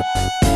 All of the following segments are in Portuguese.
Thank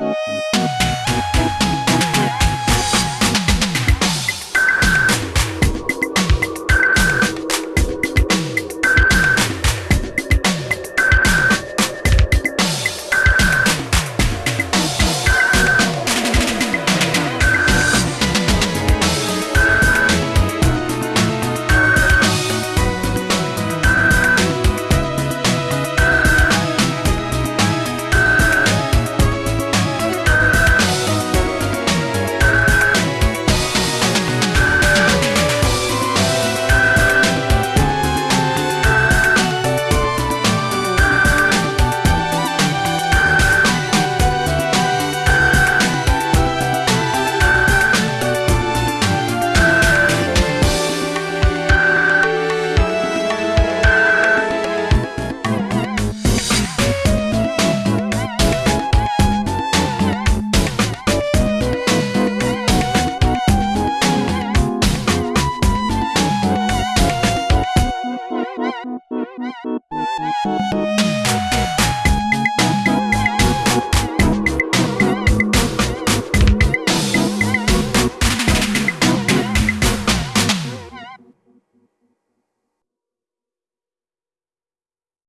Música